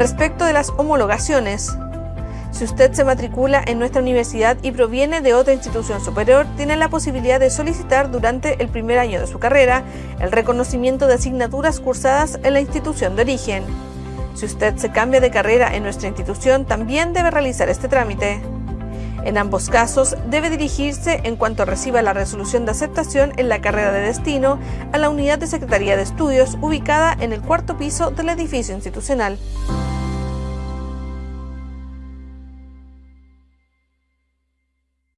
Respecto de las homologaciones, si usted se matricula en nuestra universidad y proviene de otra institución superior, tiene la posibilidad de solicitar durante el primer año de su carrera el reconocimiento de asignaturas cursadas en la institución de origen. Si usted se cambia de carrera en nuestra institución, también debe realizar este trámite. En ambos casos, debe dirigirse, en cuanto reciba la resolución de aceptación en la carrera de destino, a la unidad de Secretaría de Estudios ubicada en el cuarto piso del edificio institucional.